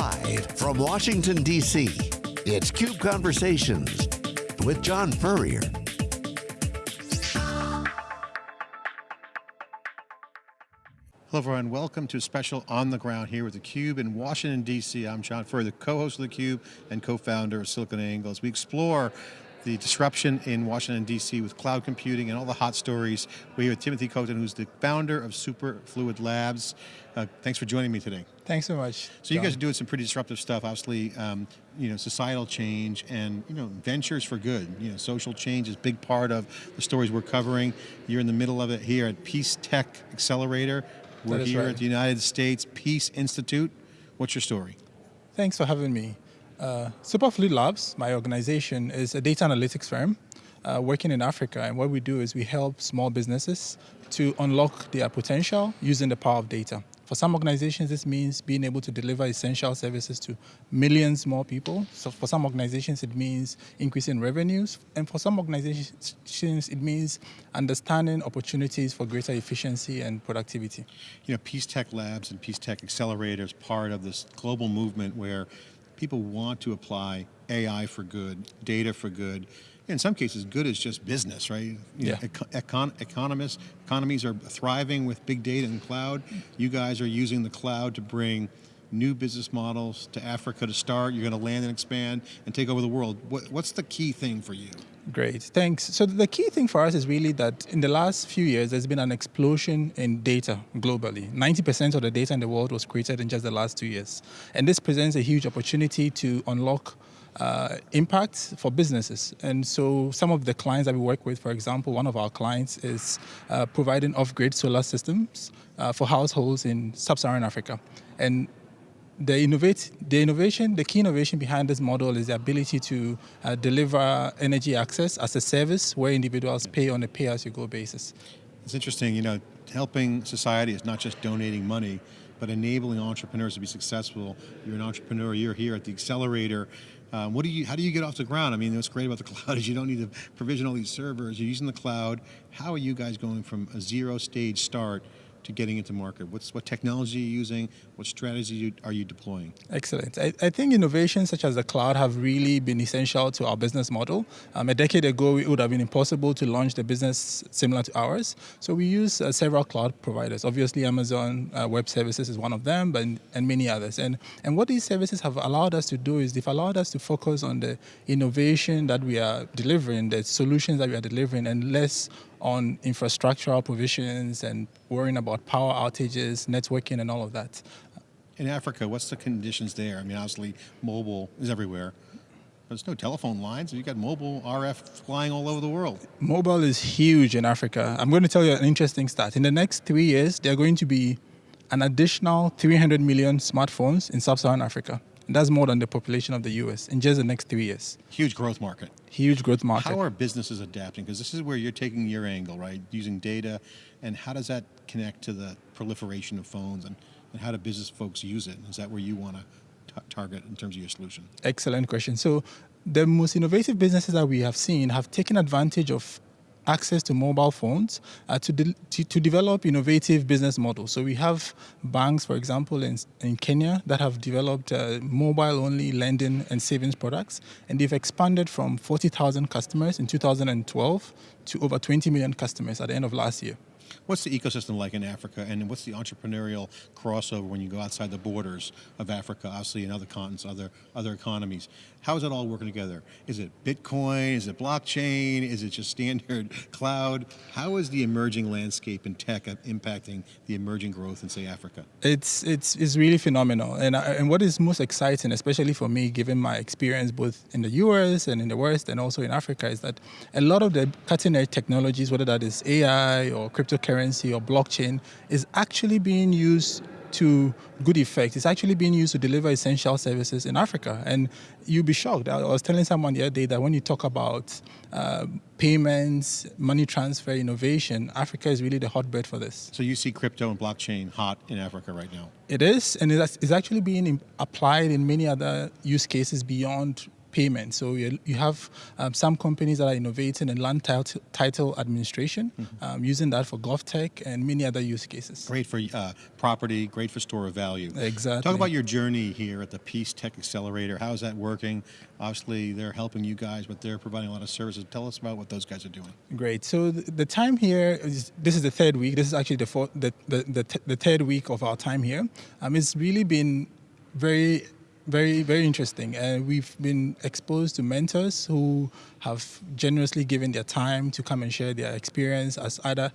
Live from Washington, D.C., it's CUBE Conversations with John Furrier. Hello everyone, welcome to a special On the Ground here with theCUBE in Washington, D.C. I'm John Furrier, the co-host of theCUBE and co-founder of SiliconANGLE as we explore the disruption in Washington, D.C. with cloud computing and all the hot stories. We're here with Timothy Kotin, who's the founder of Superfluid Labs. Uh, thanks for joining me today. Thanks so much. So John. you guys are doing some pretty disruptive stuff, obviously, um, you know, societal change and, you know, ventures for good. You know, social change is a big part of the stories we're covering. You're in the middle of it here at Peace Tech Accelerator. We're here right. at the United States Peace Institute. What's your story? Thanks for having me. Uh, Superfluid Labs, my organization, is a data analytics firm uh, working in Africa. And what we do is we help small businesses to unlock their potential using the power of data. For some organizations, this means being able to deliver essential services to millions more people. So for some organizations, it means increasing revenues. And for some organizations, it means understanding opportunities for greater efficiency and productivity. You know, Peace Tech Labs and Peace Tech Accelerator is part of this global movement where people want to apply AI for good, data for good. In some cases, good is just business, right? You yeah. Know, econ economists, economies are thriving with big data and cloud. You guys are using the cloud to bring new business models to Africa to start. You're going to land and expand and take over the world. What, what's the key thing for you? Great, thanks. So the key thing for us is really that in the last few years, there's been an explosion in data globally. 90% of the data in the world was created in just the last two years. And this presents a huge opportunity to unlock uh, impact for businesses. And so some of the clients that we work with, for example, one of our clients is uh, providing off-grid solar systems uh, for households in sub-Saharan Africa. And the, innovate, the innovation, the key innovation behind this model is the ability to uh, deliver energy access as a service where individuals pay on a pay-as-you-go basis. It's interesting, you know, helping society is not just donating money, but enabling entrepreneurs to be successful. You're an entrepreneur, you're here at the accelerator. Um, what do you, how do you get off the ground? I mean, what's great about the cloud is you don't need to provision all these servers, you're using the cloud. How are you guys going from a zero stage start to getting into market? What's, what technology are you using? What strategy are you deploying? Excellent. I, I, think innovations such as the cloud have really been essential to our business model. Um, a decade ago, it would have been impossible to launch the business similar to ours. So we use uh, several cloud providers. Obviously, Amazon uh, Web Services is one of them, but, and many others. And, and what these services have allowed us to do is they've allowed us to focus on the innovation that we are delivering, the solutions that we are delivering, and less on infrastructural provisions and worrying about power outages, networking and all of that. In Africa, what's the conditions there? I mean, obviously mobile is everywhere. There's no telephone lines. You've got mobile RF flying all over the world. Mobile is huge in Africa. I'm going to tell you an interesting stat. In the next three years, there are going to be an additional 300 million smartphones in sub-Saharan Africa. And that's more than the population of the US in just the next three years. Huge growth market. Huge growth market. How are businesses adapting? Because this is where you're taking your angle, right? Using data, and how does that connect to the proliferation of phones, and, and how do business folks use it? Is that where you want to target in terms of your solution? Excellent question. So the most innovative businesses that we have seen have taken advantage of access to mobile phones uh, to, de to, to, develop innovative business models. So we have banks, for example, in, in Kenya that have developed uh, mobile-only lending and savings products, and they've expanded from 40,000 customers in 2012 to over 20 million customers at the end of last year. What's the ecosystem like in Africa and what's the entrepreneurial crossover when you go outside the borders of Africa, obviously in other continents, other, other economies? How is it all working together? Is it Bitcoin, is it blockchain, is it just standard cloud? How is the emerging landscape in tech impacting the emerging growth in say Africa? It's, it's, it's really phenomenal and, and what is most exciting, especially for me, given my experience both in the US and in the West and also in Africa is that a lot of the cutting edge technologies, whether that is AI or cryptocurrency or blockchain, is actually being used to good effect. It's actually being used to deliver essential services in Africa. And you'll be shocked. I was telling someone the other day that when you talk about uh, payments, money transfer, innovation, Africa is really the hotbed for this. So you see crypto and blockchain hot in Africa right now? It is, and it's actually being applied in many other use cases beyond payment. So you, you have um, some companies that are innovating in land title, title administration, Mm-hmm. um, using that for GovTech and many other use cases. Great for uh, property, great for store of value. Exactly. Talk about your journey here at the Peace Tech Accelerator. How's that working? Obviously, they're helping you guys, but they're providing a lot of services. Tell us about what those guys are doing. Great. So the, the time here is this is the third week. This is actually the fourth, the, the, the, the third week of our time here. Um, it's really been very very very interesting and we've been exposed to mentors who have generously given their time to come and share their experience as either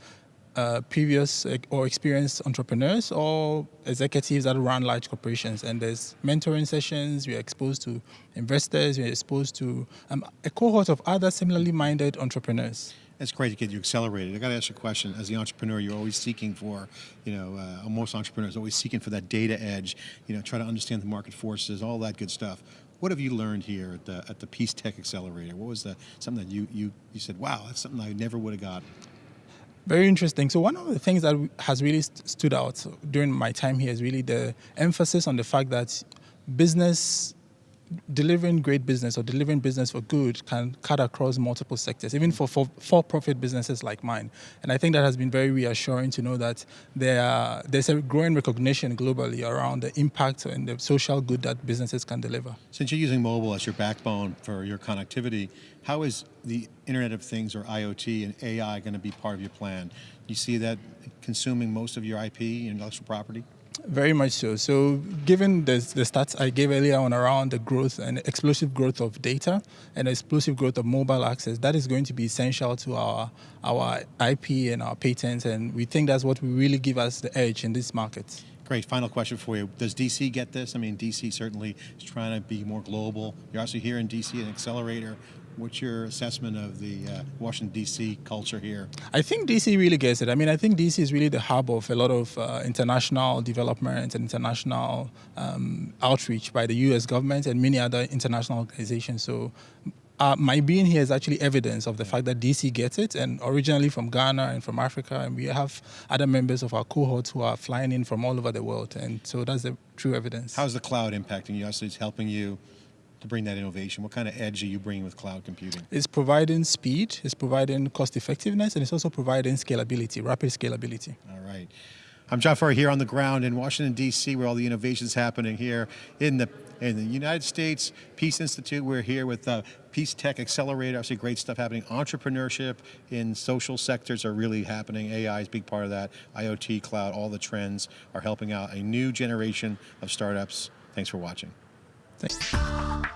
uh, previous or experienced entrepreneurs or executives that run large corporations. And there's mentoring sessions. We're exposed to investors. We're exposed to um, a cohort of other similarly minded entrepreneurs. It's great to get you accelerated. I got to ask you a question. As the entrepreneur, you're always seeking for, you know, uh, most entrepreneurs always seeking for that data edge. You know, try to understand the market forces, all that good stuff. What have you learned here at the at the Peace Tech Accelerator? What was the something that you you you said, wow, that's something I never would have got. Very interesting. So one of the things that has really st- stood out during my time here is really the emphasis on the fact that business delivering great business or delivering business for good can cut across multiple sectors, even for, for for-profit businesses like mine. And I think that has been very reassuring to know that there are, there's a growing recognition globally around the impact and the social good that businesses can deliver. Since you're using mobile as your backbone for your connectivity, how is the Internet of Things or IoT and AI going to be part of your plan? You see that consuming most of your IP and intellectual property? Very much so. So, given the, the stats I gave earlier on around the growth and explosive growth of data and explosive growth of mobile access, that is going to be essential to our our IP and our patents, and we think that's what will really give us the edge in this market. Great. Final question for you. Does DC get this? I mean, DC certainly is trying to be more global. You're also here in DC, an accelerator. What's your assessment of the uh, Washington D.C. culture here? I think DC really gets it. I mean, I think DC is really the hub of a lot of uh, international development and international um, outreach by the U.S. government and many other international organizations. So. Uh, my being here is actually evidence of the fact that DC gets it, and originally from Ghana and from Africa, and we have other members of our cohorts who are flying in from all over the world, and so that's the true evidence. How's the cloud impacting you? Obviously, it's helping you to bring that innovation. What kind of edge are you bringing with cloud computing? It's providing speed, it's providing cost effectiveness, and it's also providing scalability, rapid scalability. All right. I'm John Furrier here on the ground in Washington, D.C., where all the innovation's happening here in the in the United States Peace Institute. We're here with uh, Peace Tech Accelerator. Obviously, great stuff happening. Entrepreneurship in social sectors are really happening. AI is a big part of that. IoT, cloud, all the trends are helping out a new generation of startups. Thanks for watching. Thanks.